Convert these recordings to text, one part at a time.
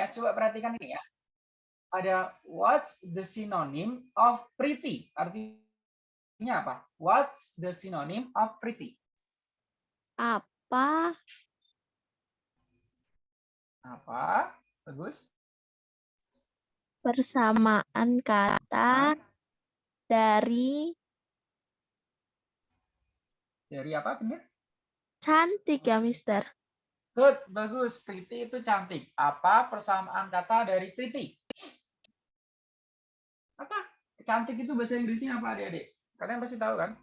ya, coba perhatikan ini ya. Ada what's the synonym of pretty? Artinya apa? What's the synonym of pretty? Apa? Apa? Bagus. Persamaan kata dari Dari apa benar? cantik ya, Mister. Good, bagus. Pretty itu cantik. Apa persamaan kata dari pretty? Apa? Cantik itu bahasa Inggrisnya apa adik-adik? Kalian pasti tahu kan?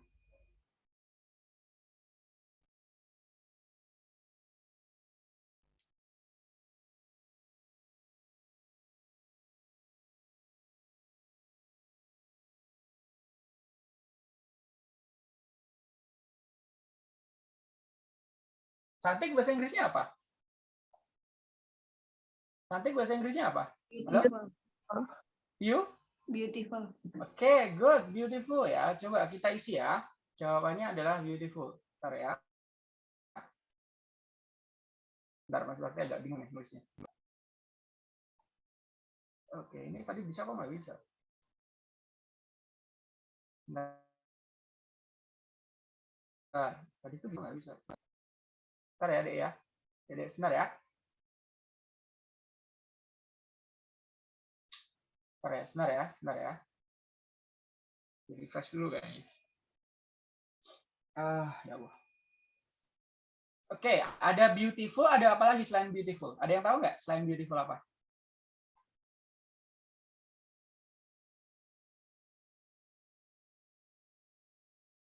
Cantik bahasa Inggrisnya apa? Cantik bahasa Inggrisnya apa? Beautiful. You? Beautiful. Oke, good, beautiful ya. Coba kita isi ya. Jawabannya adalah beautiful. Bentar ya. Bentar, Mas Bakti agak bingung nih nulisnya. Oke, ini tadi bisa kok nggak bisa? Bentar. Bentar, tadi itu bisa nggak bisa? Bentar ya, Dek ya. Dek, sebentar ya. Sebentar ya, sebentar ya, sebentar ya. Di refresh dulu kayaknya. Ah, ya Allah. Oke, ada beautiful, ada apa lagi selain beautiful? Ada yang tahu nggak selain beautiful apa?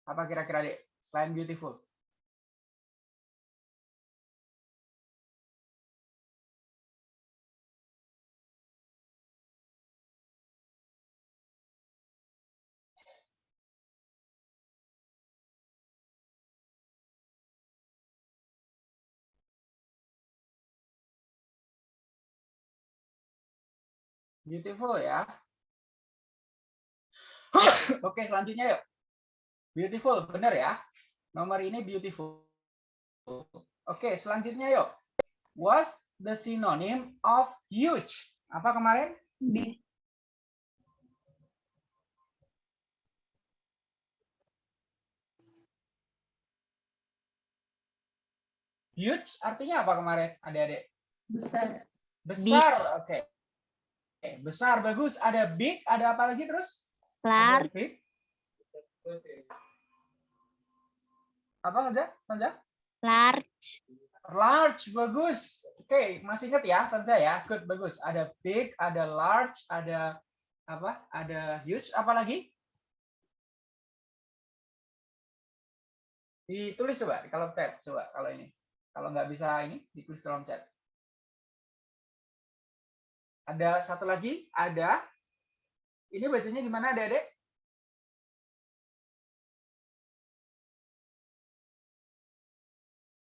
Apa kira-kira, Dek? Selain beautiful. Beautiful ya. Oke, selanjutnya yuk. Beautiful, benar ya. Nomor ini beautiful. Oke, selanjutnya yuk. What's the synonym of huge? Apa kemarin? Big. Huge artinya apa kemarin, adik-adik? Besar. Besar, oke. Oke, besar, bagus. Ada big, ada apa lagi terus? Large, big. Apa saja? Saja? large, Large, bagus. Oke, masih ingat ya, Sanza ya. Good, bagus. Ada big, ada large, ada apa? Ada huge, apa lagi? Ditulis coba kolom chat, coba kalau ini. Kalau nggak bisa ini, ditulis kolom chat. Ada satu lagi, ada. Ini bacanya gimana, Adek?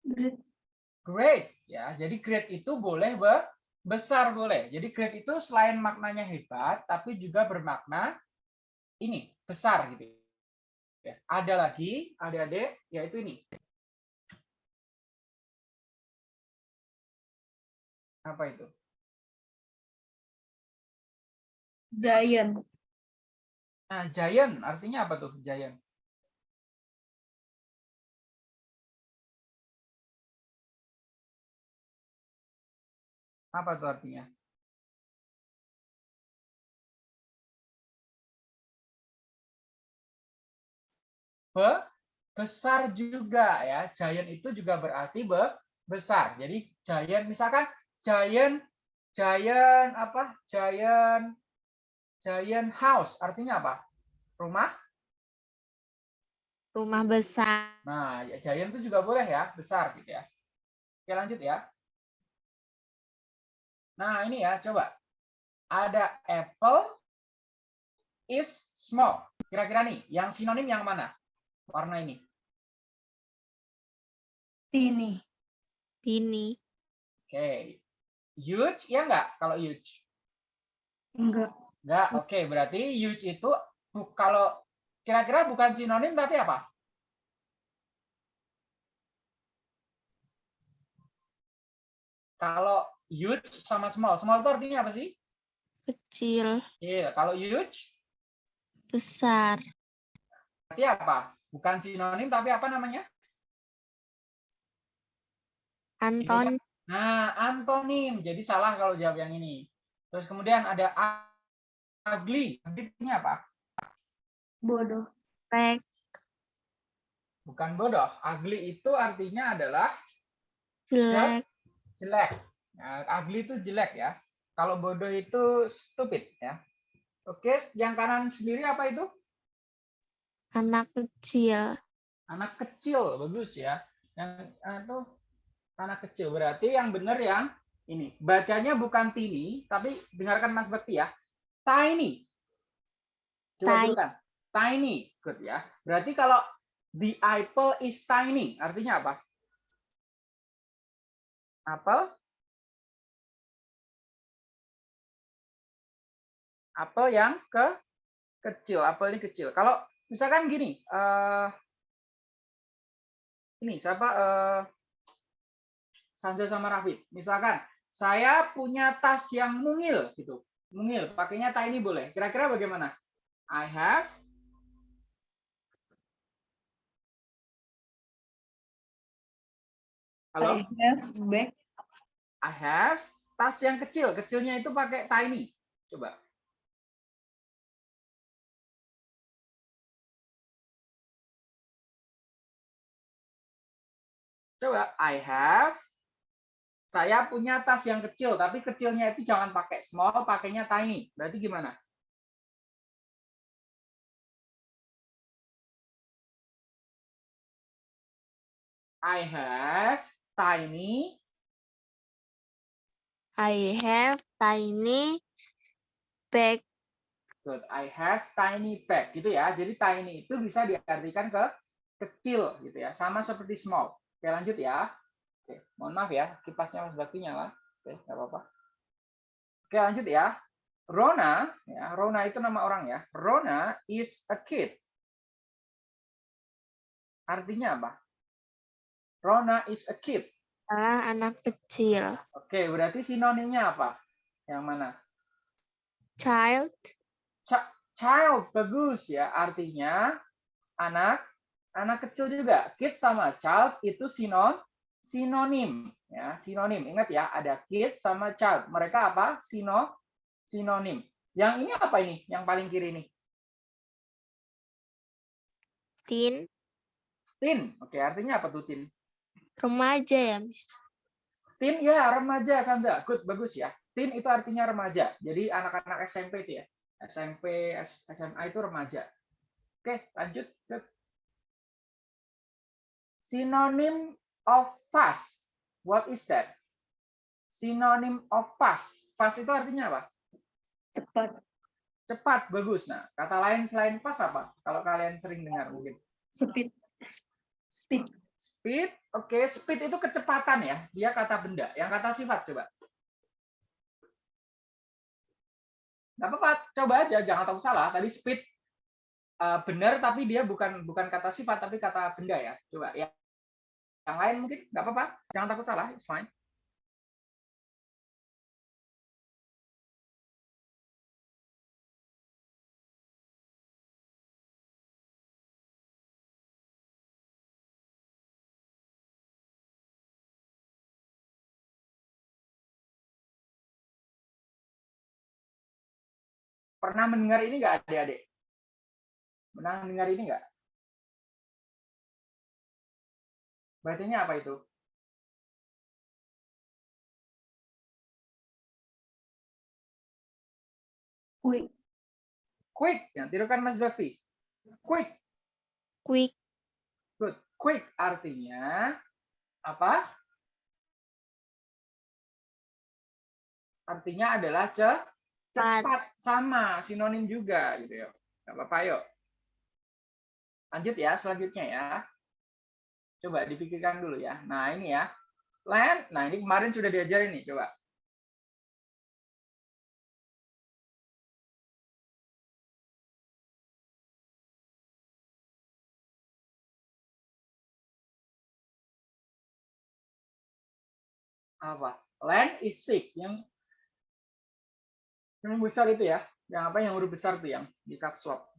Great. Great ya. Jadi great itu boleh be- besar boleh. Jadi great itu selain maknanya hebat tapi juga bermakna ini besar gitu. Ya, ada lagi adik-adik yaitu ini. Apa itu? Giant. Nah, giant artinya apa tuh giant? Apa tuh artinya? Be- besar juga ya. Giant itu juga berarti be- besar. Jadi giant misalkan giant giant apa? Giant giant house artinya apa? Rumah. rumah besar, Nah, ya, giant itu juga boleh ya, besar gitu ya. Oke, lanjut ya. Nah, ini ya, coba. Ada apple is small. Kira-kira nih, yang sinonim yang mana? Warna ini. Tini. ini, Oke. Huge, ya enggak kalau huge? Enggak. Enggak, oke. Berarti huge itu bu- kalau kira-kira bukan sinonim tapi apa? Kalau huge sama small. Small itu artinya apa sih? Kecil. Iya, kalau huge Besar. berarti apa? Bukan sinonim tapi apa namanya? Anton. Nah, antonim. Jadi salah kalau jawab yang ini. Terus kemudian ada ugly. Ugly artinya apa? Bodoh. Jelek. Bukan bodoh. Ugly itu artinya adalah Jelek. jelek. Nah, ugly itu jelek ya. Kalau bodoh itu stupid ya. Oke, yang kanan sendiri apa itu? Anak kecil. Anak kecil, bagus ya. Yang itu anak kecil. Berarti yang benar yang ini. Bacanya bukan tini, tapi dengarkan Mas Bakti ya. Tiny. Coba Tiny. Tiny. Good ya. Berarti kalau the apple is tiny, artinya apa? Apel apel yang ke kecil, apel ini kecil. Kalau misalkan gini, eh ini siapa eh Sanja sama Rafid. Misalkan saya punya tas yang mungil gitu. Mungil, pakainya tiny boleh. Kira-kira bagaimana? I have Halo? I have bag. I have tas yang kecil. Kecilnya itu pakai tiny. Coba. Coba, I have. Saya punya tas yang kecil, tapi kecilnya itu jangan pakai small, pakainya tiny. Berarti gimana? I have tiny I have tiny bag. Good. I have tiny bag gitu ya. Jadi tiny itu bisa diartikan ke kecil gitu ya. Sama seperti small. Oke, lanjut ya. Oke, mohon maaf ya, kipasnya Mas Bakti nyala. Oke, nggak apa-apa. Oke, lanjut ya. Rona, ya, Rona itu nama orang ya. Rona is a kid. Artinya apa? Rona is a kid. Adalah anak kecil. Oke, berarti sinonimnya apa? Yang mana? Child. Ch- child bagus ya artinya anak anak kecil juga kid sama child itu sinon sinonim ya sinonim. Ingat ya ada kid sama child. Mereka apa? Sino sinonim. Yang ini apa ini? Yang paling kiri ini? Teen. teen oke artinya apa tuh teen Remaja ya, Miss. teen ya remaja Sandra. Good bagus ya. Teen itu artinya remaja. Jadi anak-anak SMP itu ya. SMP SMA itu remaja. Oke lanjut. Good. Synonym of fast. What is that? Synonym of fast. Fast itu artinya apa? Cepat. Cepat, bagus. Nah, kata lain selain fast apa? Kalau kalian sering dengar mungkin. Speed. Speed. Speed, oke. Speed itu kecepatan ya. Dia kata benda. Yang kata sifat, coba. Nggak apa-apa, coba aja. Jangan tahu salah. Tadi speed eh, benar, tapi dia bukan bukan kata sifat, tapi kata benda ya. Coba ya. Yang lain mungkin nggak apa-apa. Jangan takut salah, it's fine. Pernah mendengar ini nggak adik-adik? Pernah mendengar ini nggak? Bacanya apa itu? Quick. Quick. Yang tirukan Mas Bakti. Quick. Quick. Good. Quick artinya apa? Artinya adalah ce cepat sama sinonim juga gitu ya. Gak apa-apa yuk. Lanjut ya selanjutnya ya. Coba dipikirkan dulu ya. Nah ini ya. Land. Nah ini kemarin sudah diajarin nih. Coba. apa? Land is sick. Yang yang besar itu ya. Yang apa yang huruf besar tuh yang di caps lock.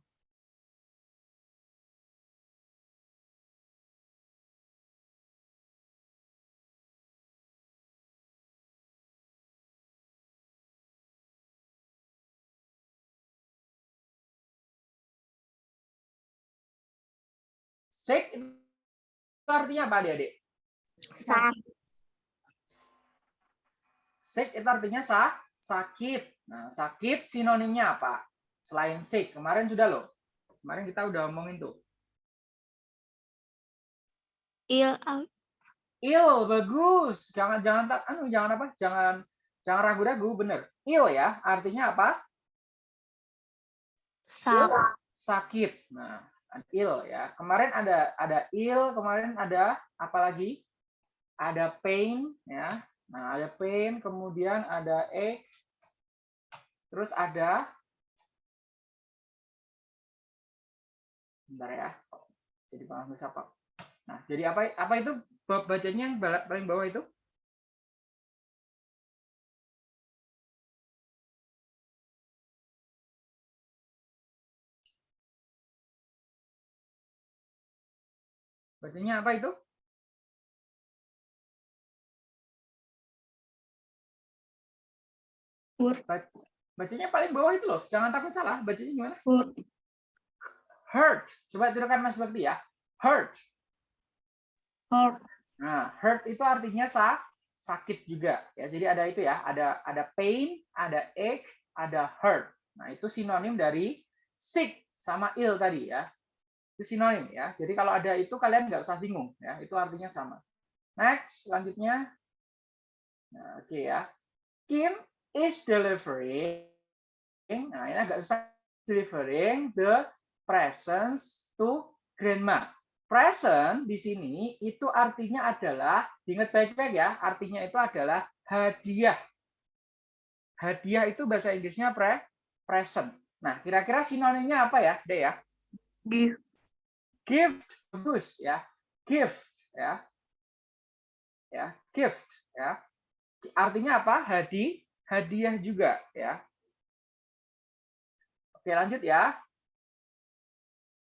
Sick itu artinya apa adik-adik? Sakit. Sick itu artinya sa sakit. Nah, sakit sinonimnya apa? Selain sick. Kemarin sudah loh. Kemarin kita udah ngomongin tuh. Ill. Ill, bagus. Jangan jangan tak anu jangan apa? Jangan jangan ragu-ragu, bener. Ill ya, artinya apa? Sakit. Sakit. Nah, ill ya. Kemarin ada ada ill, kemarin ada apa lagi? Ada pain ya. Nah, ada pain, kemudian ada ache. Terus ada Bentar ya. Jadi paham siapa? Nah, jadi apa apa itu bacanya yang paling bawah itu? Bacanya apa itu? Bac- Bacanya paling bawah itu loh. Jangan takut salah. Bacanya gimana? Hurt. Hurt. Coba tirukan Mas Bakti ya. Hurt. Hurt. Nah, hurt itu artinya sa sakit juga ya. Jadi ada itu ya, ada ada pain, ada ache, ada hurt. Nah, itu sinonim dari sick sama ill tadi ya. Sinonim ya. Jadi kalau ada itu kalian nggak usah bingung ya, itu artinya sama. Next, selanjutnya. Nah, oke ya. Kim is delivering. Nah, ini agak usah delivering the presents to grandma present di sini itu artinya adalah ingat baik-baik ya artinya itu adalah hadiah hadiah itu bahasa Inggrisnya pre present nah kira-kira sinonimnya apa ya deh ya Gift. Gift bagus ya gift ya ya gift ya artinya apa hadi hadiah juga ya oke lanjut ya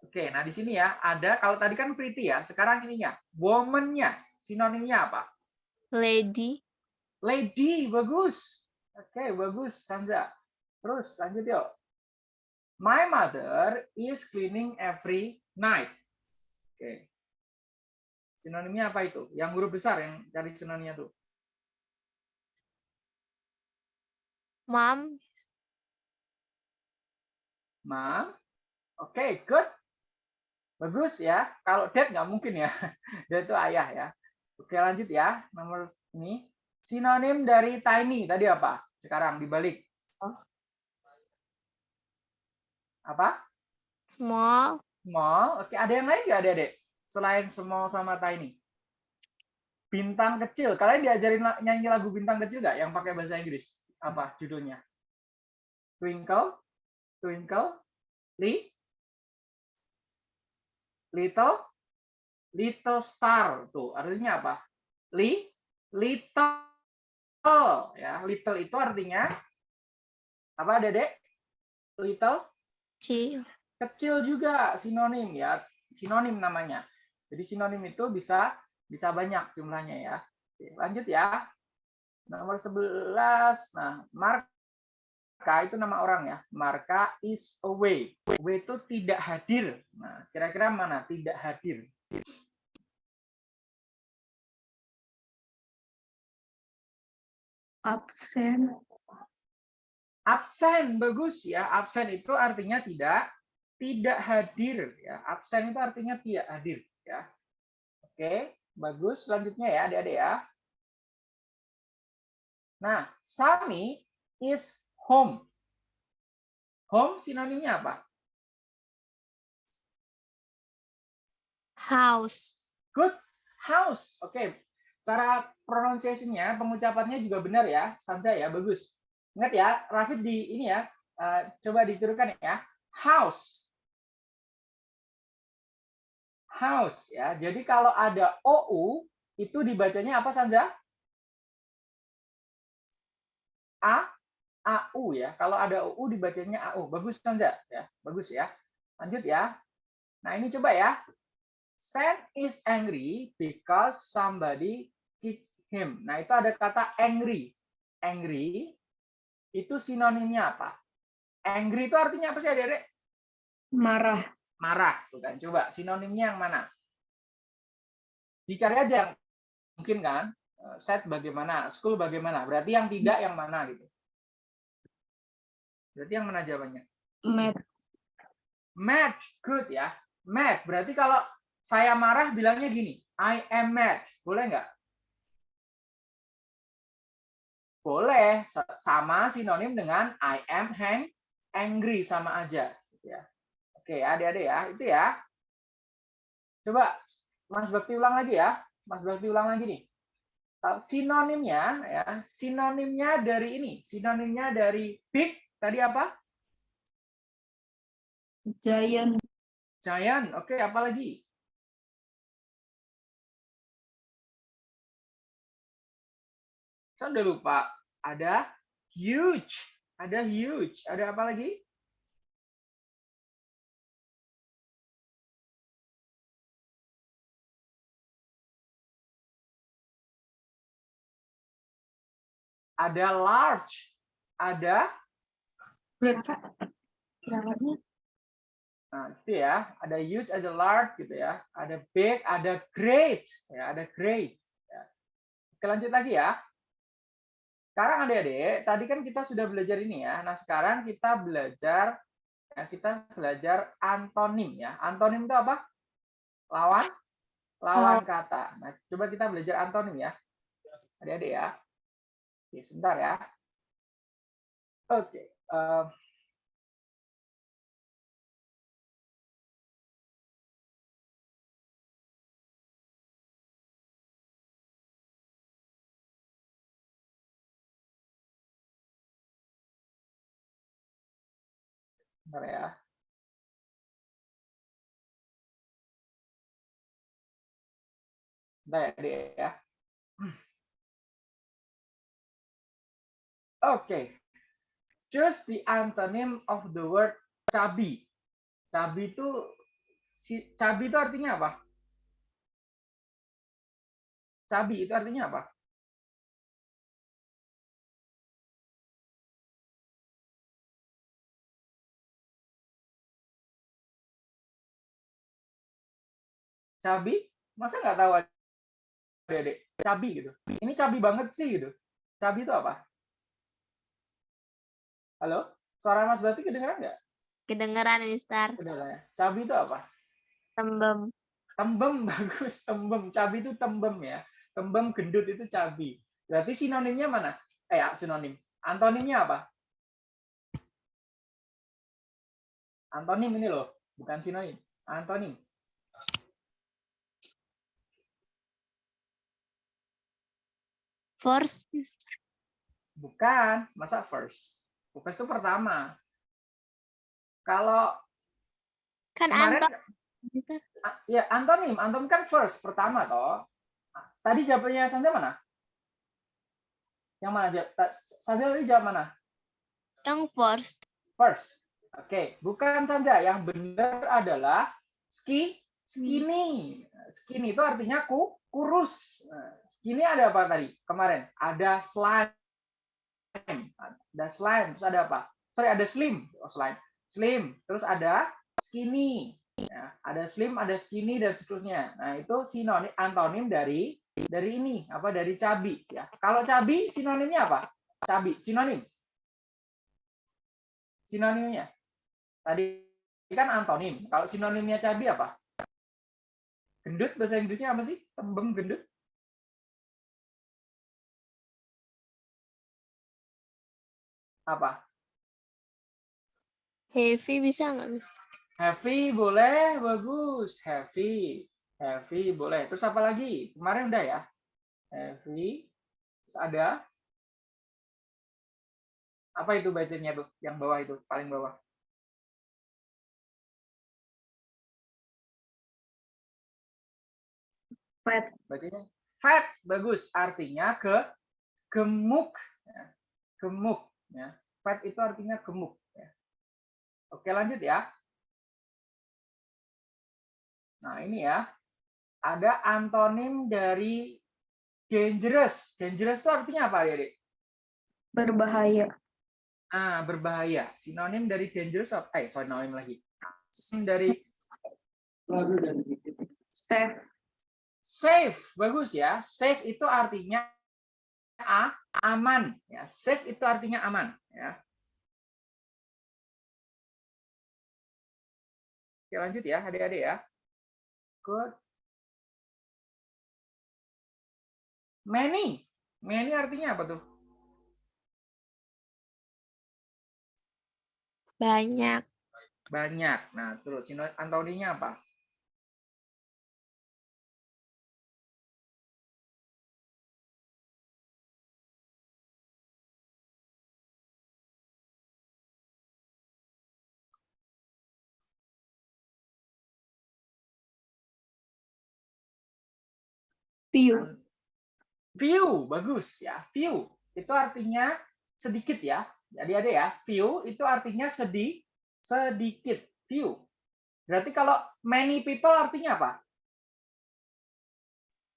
Oke, nah di sini ya ada kalau tadi kan pretty ya, sekarang ininya woman-nya sinonimnya apa? Lady. Lady, bagus. Oke, bagus Sanza. Terus lanjut yuk. My mother is cleaning every night. Oke. Sinonimnya apa itu? Yang huruf besar yang cari sinonimnya tuh. Mom. Mom. Oke, good. Bagus ya. Kalau dad nggak mungkin ya. Dad itu ayah ya. Oke, lanjut ya. Nomor ini. Sinonim dari tiny tadi apa? Sekarang dibalik. Oh. Apa? Small. Small. Oke, ada yang lain nggak adik-adik? Selain small sama tiny. Bintang kecil. Kalian diajarin nyanyi lagu bintang kecil nggak yang pakai bahasa Inggris? Apa judulnya? Twinkle, Twinkle, Li, Little, Little Star. Tuh, artinya apa? Li, Little. Ya, little itu artinya apa, Dedek? Little Kecil. Kecil juga sinonim ya sinonim namanya. Jadi sinonim itu bisa bisa banyak jumlahnya ya. Oke, lanjut ya. Nomor 11 nah Marka itu nama orang ya. Marka is away away itu tidak hadir. Nah kira-kira mana tidak hadir? Absen. absen bagus ya. Absen itu artinya tidak tidak hadir ya. Absen itu artinya tidak hadir ya. Oke bagus. Selanjutnya ya adik-adik ya. Nah Sami is home. Home sinonimnya apa? House. good. House. Oke cara pronunciation-nya pengucapannya juga benar ya Sansa ya. Bagus. Ingat ya Rafid di ini ya eh, coba ditirukan ya. House house ya jadi kalau ada ou itu dibacanya apa Sanza A, AU ya. Kalau ada UU dibacanya AU. Bagus Sanja ya. Bagus ya. Lanjut ya. Nah, ini coba ya. Sam is angry because somebody kicked him. Nah, itu ada kata angry. Angry itu sinonimnya apa? Angry itu artinya apa sih, Adik-adik? Marah. Marah, tuh kan. Coba sinonimnya yang mana? Dicari aja yang mungkin kan. Eh, Set bagaimana, school bagaimana. Berarti yang tidak yang mana gitu. Berarti yang mana jawabannya? Mad. Mad, good ya. Mad, berarti kalau saya marah bilangnya gini, I am mad. Boleh nggak? Boleh, sa- sama sinonim dengan I am hang, angry sama aja. gitu ya. Oke, adik-adik ya, itu ya. Coba Mas Bakti ulang lagi ya. Mas Bakti ulang lagi nih. Sinonimnya ya, sinonimnya dari ini, sinonimnya dari big tadi apa? Giant. Giant. Oke, apa lagi? Saya udah lupa. Ada huge. Ada huge. Ada apa lagi? Ada large. Ada? Berapanya? Nah, itu ya, ada huge, ada large gitu ya, ada big, ada great, ya, ada great. Ya. Lanjut lagi ya. Sekarang adik-adik, tadi kan kita sudah belajar ini ya. Nah, sekarang kita belajar, ya, kita belajar antonim ya. Antonim itu apa? Lawan? Lawan kata. Nah, coba kita belajar antonim ya. Adik-adik ya. Oke, sebentar ya. Oke. Bentar ya. Bentar ya, ya. Oke. Choose the antonym of the word cabi. Cabi itu si cabi itu artinya apa? Cabi itu artinya apa? Cabi? Masa nggak tahu adik-adik? Cabi gitu. Ini cabi banget sih gitu. Cabi itu apa? Halo? Suara Mas Bati kedengeran nggak? Kedengeran, Mister. Kedengeran ya. Cabi itu apa? Tembem. Tembem bagus, tembem. Cabi itu tembem ya. Tembem gendut itu cabi. Berarti sinonimnya mana? Eh, ya, sinonim. Antonimnya apa? Antonim ini loh, bukan sinonim. Antonim. Force, Mister. Bukan, masa first? First itu pertama. Kalau Kan kemarin Anton, ya antonim, antonim kan first pertama toh. Tadi jawabannya Sandra mana? Yang mana? Sandra tadi jawab mana? Yang force. First. Oke, bukan Sanja. Yang benar adalah ski skinny. Skinny itu artinya ku kurus. Nah, Skinny ada apa tadi? Kemarin ada slime. Ada slime, terus ada apa? Sorry, ada slim. Oh, slime. Slim, terus ada skinny. Ya, ada slim, ada skinny dan seterusnya. Nah, itu sinonim antonim dari dari ini, apa dari cabi ya. Kalau cabi sinonimnya apa? Cabi, sinonim. Sinonimnya. Tadi kan antonim. Kalau sinonimnya cabi apa? Gendut bahasa Inggrisnya apa sih? Tembem gendut. Apa? Heavy bisa nggak, Mister? Heavy boleh, bagus. Heavy. Heavy boleh. Terus apa lagi? Kemarin udah ya. Heavy. Terus ada apa itu bacanya tuh? Yang bawah itu, paling bawah. Fat. Bacanya fat, bagus. Artinya ke gemuk. Ya. gemuk. Ya. Fat itu artinya gemuk. Ya. Oke lanjut ya. Nah ini ya. Ada antonim dari dangerous. Dangerous itu artinya apa ya, Dek? Berbahaya. Ah, berbahaya. Sinonim dari dangerous apa? Eh, sinonim lagi. Dari Safe. safe. Bagus ya. Safe itu artinya a, aman. Ya, safe itu artinya aman. Ya. Oke, lanjut ya, adik-adik ya. Good. Many. Many artinya apa tuh? Banyak. Banyak. Nah, terus antoninya apa? Few. Few, bagus ya. Few itu artinya sedikit ya. Jadi ada ya. Few itu artinya sedih, sedikit. Few. Berarti kalau many people artinya apa?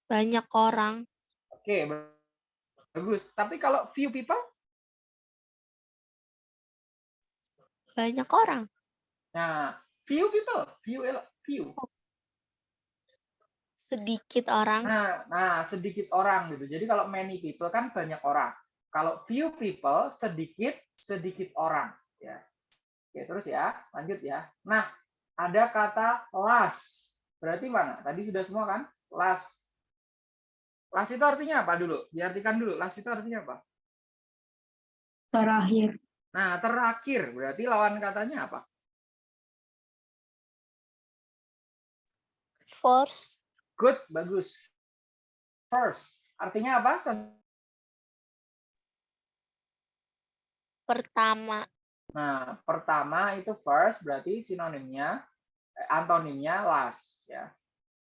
Banyak orang. Oke, bagus. Tapi kalau few people, Banyak orang. nah few people, few, few. Sedikit orang. Nah, nah sedikit orang gitu. Jadi kalau many people kan banyak orang. Kalau few people sedikit sedikit orang ya. Oke, terus ya, lanjut ya. Nah, ada kata last. Berarti mana? Tadi sudah semua kan? Last. Last itu artinya apa dulu? Diartikan dulu. Last itu artinya apa? Terakhir. Nah, terakhir. Berarti lawan katanya apa? Force. Good, bagus. First. Artinya apa? Pertama. Nah, pertama itu first berarti sinonimnya eh, antonimnya last ya.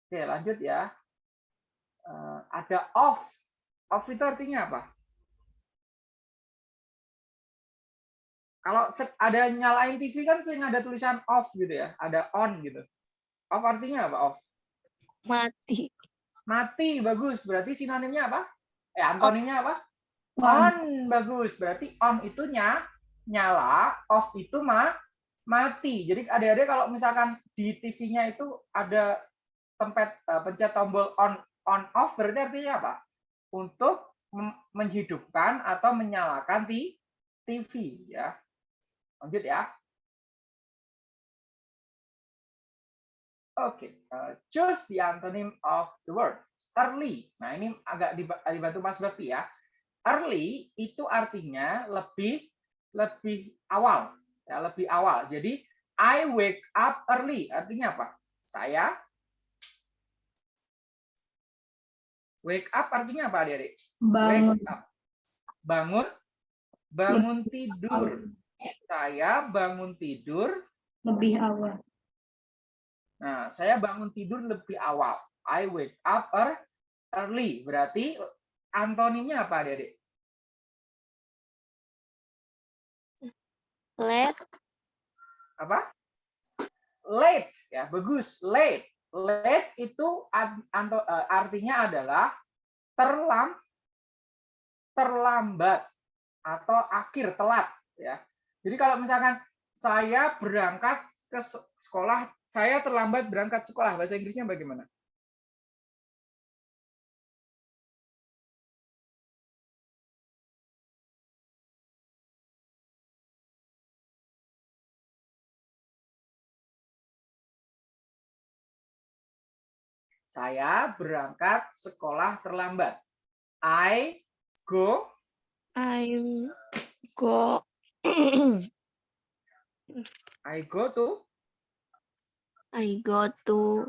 Oke, lanjut ya. Eh, ada off. Off itu artinya apa? Kalau ada nyalain TV kan sering ada tulisan off gitu ya, ada on gitu. Off artinya apa? Off. Mati. Mati, bagus. Berarti sinonimnya apa? Eh, antonimnya apa? On. On, bagus. Berarti on itu nya, nyala, off itu ma, mati. Jadi adik-adik kalau misalkan di TV-nya itu ada tempat eh, pencet tombol on on off berarti artinya apa? Untuk menghidupkan atau menyalakan TV ya. Lanjut ya. Oke, eh, choose the antonym of the word early. Nah, ini agak diba- dibantu Mas Bakti ya. Early itu artinya lebih lebih awal, ya lebih awal. Jadi I wake up early artinya apa? Saya wake up artinya apa, Adik? Bangun. Wake up. Bangun bangun tidur. Saya bangun tidur. Lebih awal. Nah, saya bangun tidur lebih awal. I wake up ear- early. Berarti antonimnya apa, Adik? Late. apa? Late ya, bagus. Late. Late itu eh, artinya adalah terlam terlambat atau akhir telat ya. Jadi kalau misalkan saya berangkat ke se- sekolah, saya terlambat berangkat sekolah, bahasa Inggrisnya bagaimana? Saya berangkat sekolah terlambat. I go I go. I go to I go to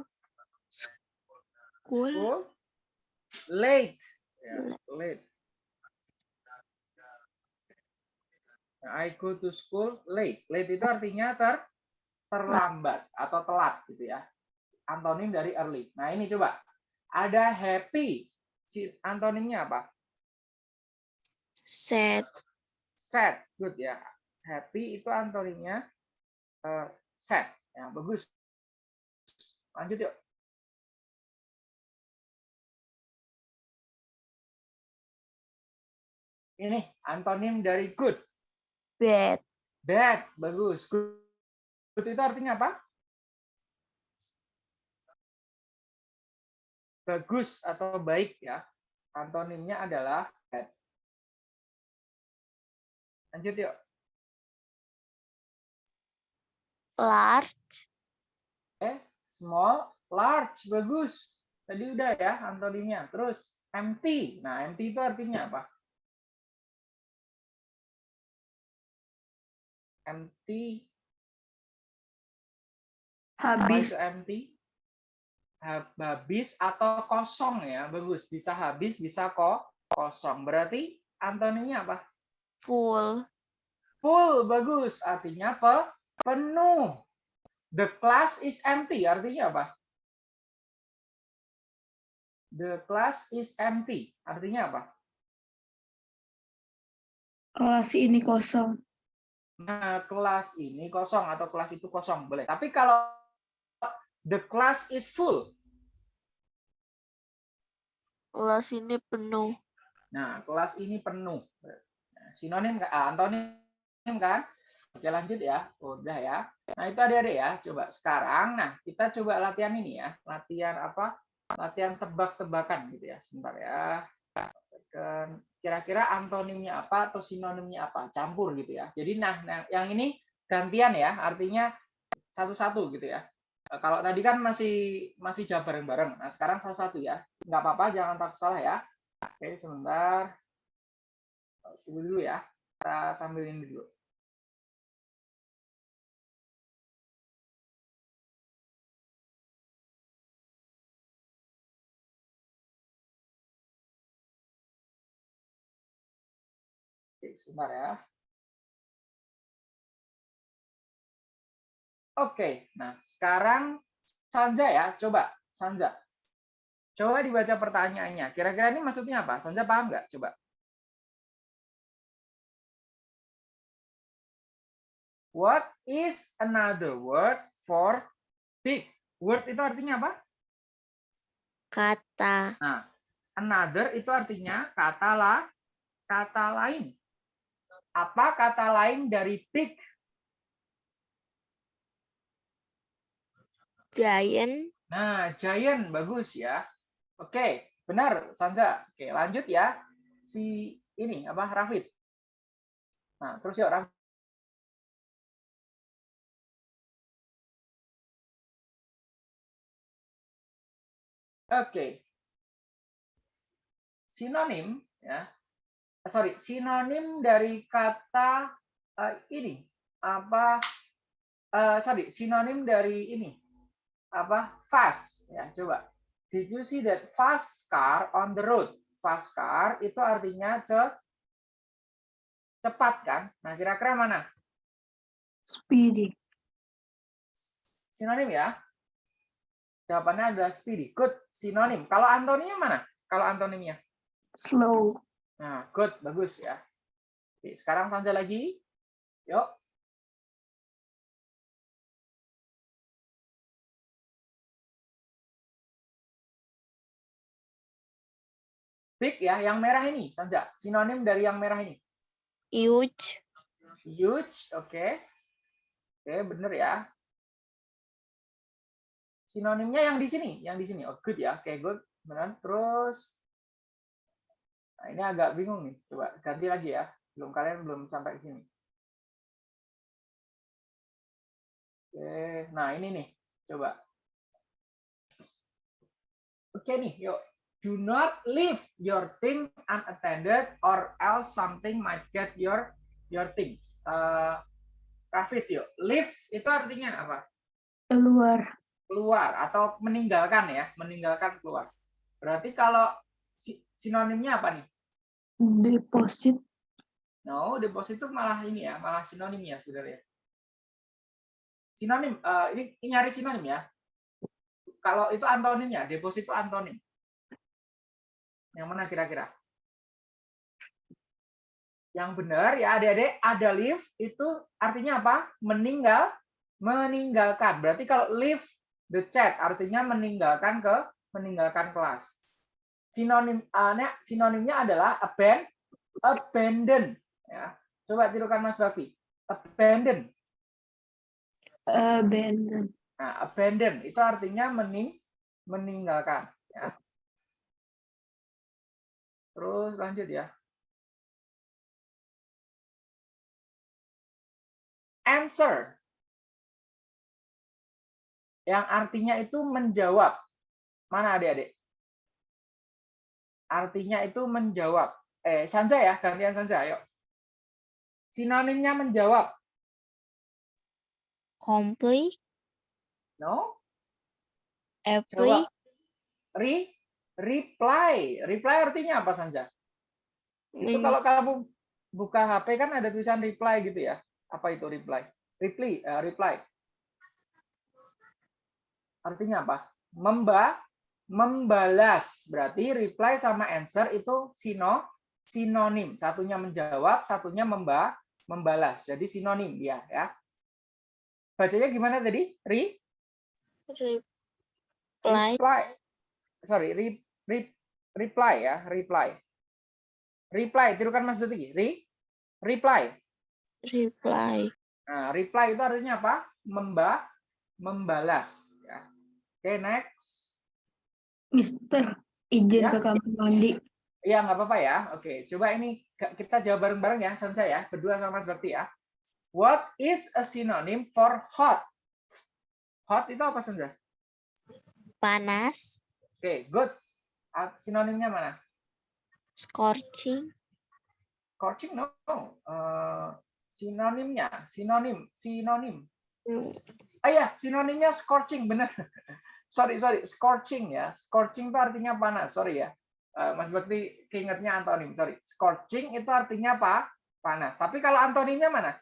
school. school late. Ya, late. I go to school late. Late itu artinya ter terlambat atau telat gitu ya. Antonim dari early. Nah, ini coba. Ada happy. Si antonimnya apa? Sad. sad. Good ya. Happy itu antonimnya eh, sad. Ya, bagus. Lanjut yuk. Ini antonim dari good. Bad. Bad, bagus. Good, good itu artinya apa? Bagus atau baik ya. Antonimnya adalah bad. Lanjut yuk. Large. Small, large, bagus. Tadi udah ya antonimnya. Terus empty. Nah, empty itu artinya apa? Empty. Apa Habis. itu empty? Ha- Habis atau kosong ya, bagus. Bisa habis, bisa kok kosong. Berarti antonimnya apa? Full. Full, bagus. Artinya pe penuh. The class is empty. Artinya apa? The class is empty. Artinya apa? Kelas ini kosong. Nah, kelas ini kosong atau kelas itu kosong boleh. Tapi kalau the class is full, Kelas ini penuh. nah kelas ini penuh. Nah, sinonim? Ah, antonim kan? Oke lanjut ya. Udah ya. Nah itu adik-adik ya. Coba sekarang, nah kita coba latihan ini ya. Latihan apa? Latihan tebak-tebakan gitu ya. Sebentar ya. Kira-kira antonimnya apa atau sinonimnya apa? Campur gitu ya. Jadi nah, nah yang ini gantian ya. Artinya satu-satu gitu ya. Eh, Kalau tadi kan masih masih jawab bareng-bareng. Nah sekarang satu-satu ya. Nggak apa-apa, jangan takut salah ya. Oke, sebentar. Tunggu dulu ya. Kita sambil ini dulu. Sebentar ya. Oke, nah sekarang Sanza ya, coba Sanza. Coba dibaca pertanyaannya. Kira-kira ini maksudnya apa? Sanza paham nggak? Coba. What is another word for big? Word itu artinya apa? Kata. Nah, another itu artinya kata lah, kata lain. Apa kata lain dari big? Giant. Nah, giant bagus ya. Oke, benar Sanza. Oke, lanjut ya. Si ini apa Rafid. Nah, terus yuk Rafid. Oke. Sinonim ya. Eh, Sorry, sinonim dari kata eh, ini apa eh, sorry, sinonim dari ini apa fast ya coba. Did you see that fast car on the road? Fast car itu artinya ce cepat kan? Nah kira-kira mana? Speedy. sinonim ya. Jawabannya adalah speedy. Good sinonim. Kalau antonimnya mana? Kalau antonimnya? Slow. Nah good bagus ya Oke, sekarang Sanja lagi yuk Big ya, yang merah ini, Sanja. Sinonim dari yang merah ini. Huge. Huge, oke. Oke, bener ya. Sinonimnya yang di sini, yang di sini. Oh, good ya. Oke, good. Benar. Terus Nah, ini agak bingung nih. Coba ganti lagi ya. Belum kalian belum sampai ke sini. Oke, nah ini nih. Coba. Oke nih, yuk. Do not leave your thing unattended or else something might get your your things. Uh, Rafid yuk. Leave itu artinya apa? Keluar. Keluar atau meninggalkan ya, meninggalkan keluar. Berarti kalau sinonimnya apa nih? Deposit. No, deposit itu malah ini ya, malah sinonim ya sebenarnya. Sinonim, eh, ini, ini nyari sinonim ya. Kalau itu antonimnya, deposit itu antonim. Yang mana kira-kira? Yang benar ya adik-adik, ada leave itu artinya apa? Meninggal, meninggalkan. Berarti kalau leave the chat artinya meninggalkan ke meninggalkan kelas. Sinonim uh, sinonimnya adalah abandon, abandon ya. Coba tirukan Mas Bakti. Abandon. Abandon. Nah, abandon itu artinya mening meninggalkan ya. Terus lanjut ya. Answer. Yang artinya itu menjawab. Mana adik-adik? Artinya itu menjawab. Eh, Sanza ya, gantian Sanza, ayo. Sinonimnya menjawab. Complete. No? Every. Re, reply. Reply artinya apa, Sanja? Itu kalau kamu buka HP kan ada tulisan reply gitu ya. Apa itu reply? Reply, eh, reply. Artinya apa? Memba, membalas. Berarti reply sama answer itu sino, sinonim. Satunya menjawab, satunya memba, membalas. Jadi sinonim dia ya. Bacanya gimana tadi? Re, Reply. reply. Sorry, re, re- reply ya, reply. Reply, tirukan Mas Duti. Re, reply. Reply. Nah, reply itu artinya apa? Memba, membalas. Ya. Oke, next. Mister, izin Ya. ke kamar mandi. Iya, nggak apa-apa ya. Oke, coba ini kita jawab bareng-bareng ya, Sansa ya. Berdua sama Mas Bakti ya. What is a synonym for hot? Hot itu apa, Sansa? Panas. Oke, good. Ah, Sinonimnya mana? Scorching. Scorching, no. Eh, sinonimnya, sinonim, sinonim. Hmm, Ah ya, sinonimnya scorching, benar. sorry, sorry, scorching ya. Scorching itu artinya panas, sorry ya. Eh, Mas Bakti keingetnya antonim, sorry. Scorching itu artinya apa? Panas. Tapi kalau antonimnya mana?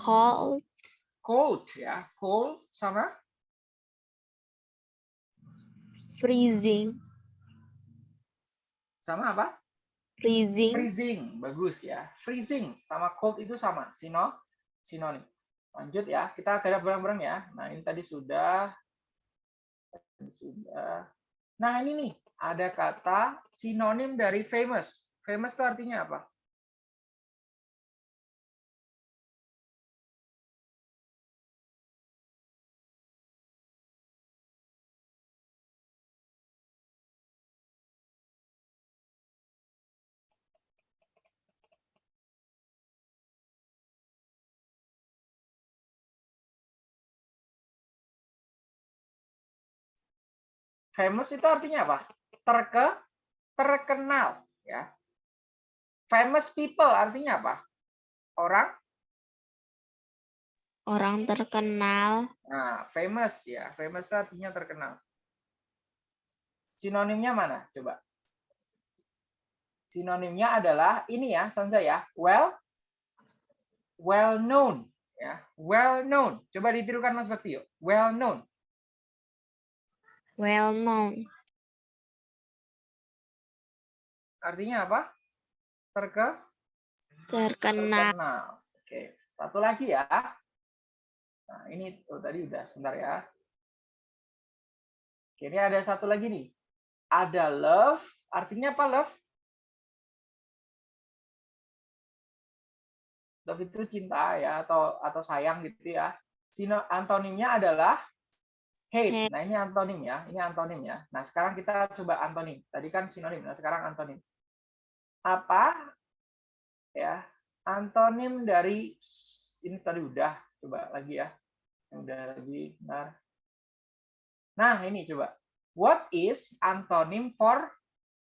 Cold. Cold ya. Cold sama Freezing. sama apa? Freezing. Freezing, bagus ya. Freezing sama cold itu sama, sino sinonim. Lanjut ya, kita garap bareng-bareng ya. Nah, ini tadi sudah Tadi sudah. Nah, ini nih, ada kata sinonim dari famous. Famous itu artinya apa? Famous itu artinya apa? Terke, terkenal, ya. Famous people artinya apa? Orang Orang terkenal. Nah, famous ya. Famous itu artinya terkenal. Sinonimnya mana? Coba. Sinonimnya adalah ini ya, Sansa ya. Well, well known ya. Well known. Coba ditirukan Mas Bakti yuk. Well known. Well known. Artinya apa? Terke Terkenal. terkenal. Oke, satu lagi ya. Nah, ini oh, tadi udah sebentar ya. Oke, ini ada satu lagi nih. Ada love, artinya apa love? Love itu cinta ya atau atau sayang gitu ya. Sino antonimnya adalah hate. Nah, ini antonim ya. Ini antonim ya. Nah, sekarang kita coba antonim. Tadi kan sinonim, nah sekarang antonim. Apa ya? Antonim dari ini tadi udah coba lagi ya. Yang udah lagi benar. Nah, ini coba. What is antonym for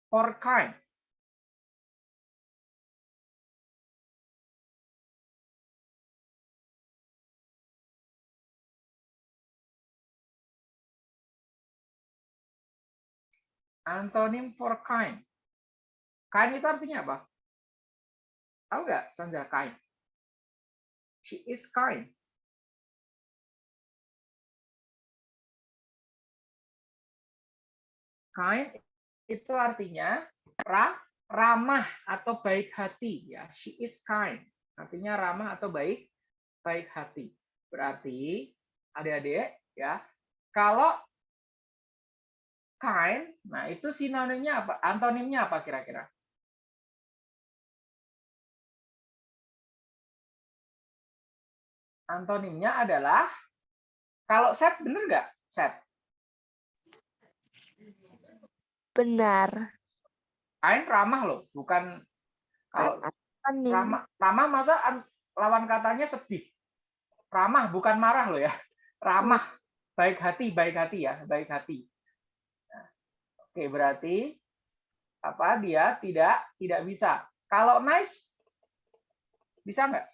for kind? Antonym for kind. Kind itu artinya apa? Tahu nggak, Sanja, kind? She is kind. Kind itu artinya ra, ramah atau baik hati ya. She is kind. Artinya ramah atau baik baik hati. Berarti adik-adik ya, kalau kind, nah itu sinonimnya apa? Antonimnya apa kira-kira? Antonimnya adalah kalau set bener nggak? Set. Benar. Kind ramah loh, bukan kalau Anonim. ramah ramah masa an- lawan katanya sedih. Ramah bukan marah loh ya. Ramah, baik hati, baik hati ya, baik hati. Nah, Oke, berarti apa dia tidak tidak bisa. Kalau nice bisa nggak?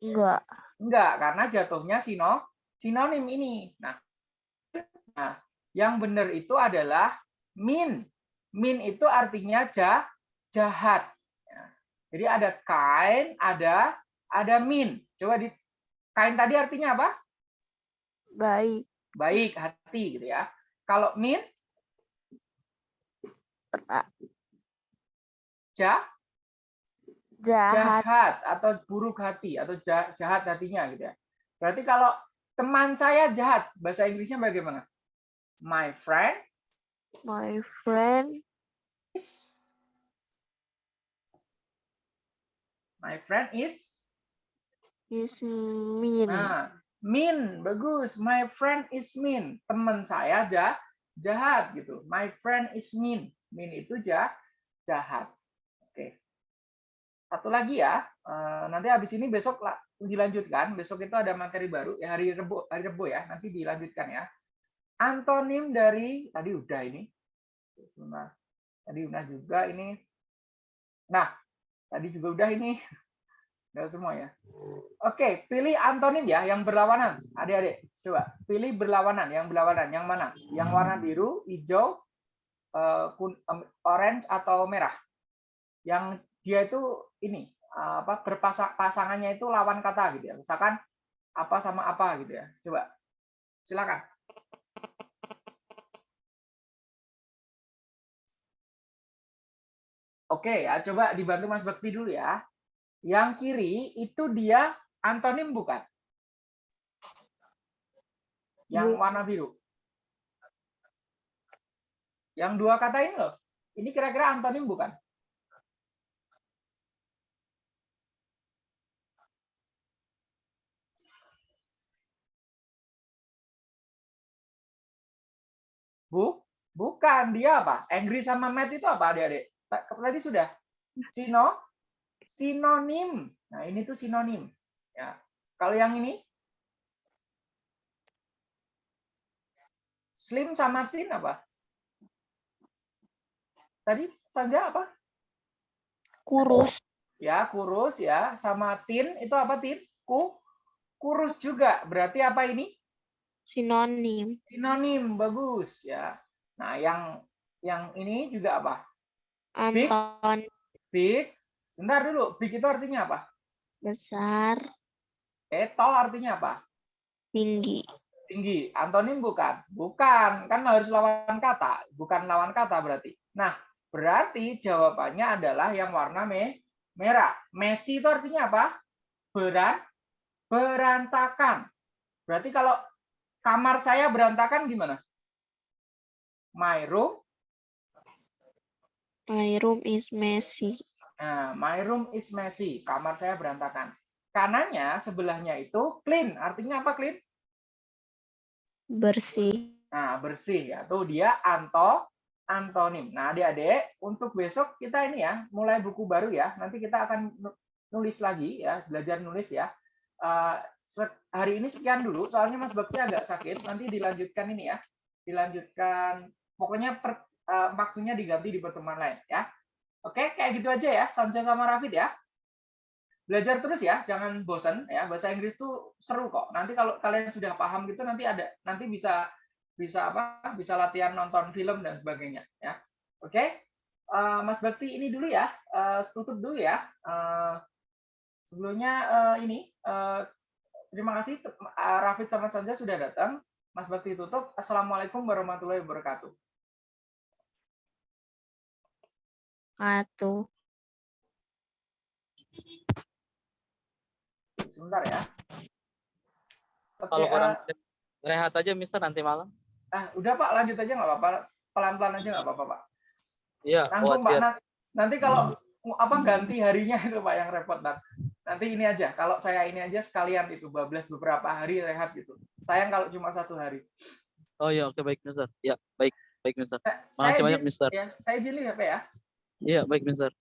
Enggak. Enggak, karena jatuhnya sino sinonim ini. Nah, nah, yang benar itu adalah mean. Mean itu artinya ja, jahat. Ya. Jadi ada kind, ada ada mean. Coba di kind tadi artinya apa? Baik. Baik, hati gitu ya. Kalau mean, Ja, Jahat. jahat atau buruk hati atau ja- jahat hatinya gitu ya. Berarti kalau teman saya jahat, bahasa Inggrisnya bagaimana? My friend My friend is My friend is is mean. Nah, mean bagus. My friend is mean. Teman saya ja, jahat gitu. My friend is mean. Mean itu ja, jahat. Oke. Satu lagi ya. eh, nanti habis ini besok dilanjutkan. Besok itu ada materi baru ya hari Rebo, hari Rebo ya. Nanti dilanjutkan ya. Antonim dari tadi udah ini. Sebentar. Tadi udah juga ini. Nah, tadi juga udah ini. Udah semua ya. Oke, pilih antonim ya yang berlawanan. Adik-adik, coba pilih berlawanan, yang berlawanan. Yang mana? Yang warna biru, hijau, orange atau merah? Yang dia itu ini eh, apa berpasang pasangannya itu lawan kata gitu ya. Misalkan apa sama apa gitu ya. Coba. Silakan. Oke ya, coba dibantu Mas Bakti dulu ya. Yang kiri itu dia antonim bukan? Yang Bu. warna biru. Yang dua kata ini loh. Ini kira-kira antonim bukan? Bu, bukan dia apa? Angry sama mad itu apa adik-adik? Ta- Tadi sudah. Sino, sinonim. Nah, ini tuh sinonim. Ya. Kalau yang ini slim sama thin apa? Tadi saja apa? Kurus. Ya, kurus ya. Sama thin itu apa thin? Ku kurus juga. Berarti apa ini? Sinonim. Sinonim, bagus ya. Nah, yang yang ini juga apa? Big. Anton Big. Bentar dulu, big itu artinya apa? besar. Eh, tall artinya apa? Tinggi. tinggi. Antonim bukan? Bukan, kan harus lawan kata. Bukan lawan kata berarti. Nah, berarti jawabannya adalah yang warna me merah. Messi itu artinya apa? Beran berantakan. Berarti kalau kamar saya berantakan gimana? My room, My room is messy. nah, my room is messy. Kamar saya berantakan. Kanannya sebelahnya itu clean. Artinya apa clean? Bersih. Nah, bersih ya. Tuh dia anto antonim. Nah, Adik-adik, untuk besok kita ini ya, mulai buku baru ya. Nanti kita akan nu- nulis lagi ya, belajar nulis ya. Eh, hari ini sekian dulu, soalnya Mas Bakti agak sakit. Nanti dilanjutkan ini ya. Dilanjutkan pokoknya per, eh, waktunya diganti di pertemuan lain ya. Oke, kayak gitu aja ya. Sansa sama Rafid ya. Belajar terus ya, jangan bosan ya. Bahasa Inggris tuh seru kok. Nanti kalau kalian sudah paham gitu nanti ada nanti bisa bisa apa? Bisa latihan nonton film dan sebagainya ya. Oke. Eh, Mas Bakti ini dulu ya. Eh, tutup dulu ya. Eh, sebelumnya eh, ini eh, terima kasih eh, Rafid sama Sanja sudah datang. Mas Bakti tutup. Assalamualaikum warahmatullahi wabarakatuh. wabarakatuh. Sebentar ya. Oke, Kalau kurang eh, rehat aja Mister nanti malam. Ah, udah Pak, lanjut aja nggak apa-apa. Pelan-pelan aja nggak apa-apa Pak. Iya, Langsung Pak. Nah, nanti kalau apa ganti harinya itu Pak yang repot Pak. Nanti ini aja, kalau saya ini aja sekalian itu bablas beberapa hari rehat gitu. Sayang kalau cuma satu hari. Oh iya, oke baik Mister. Ya, baik, baik Mister. Makasih saya banyak Mister. Ya, saya izin ya Pak ya. Iya, baik Mister.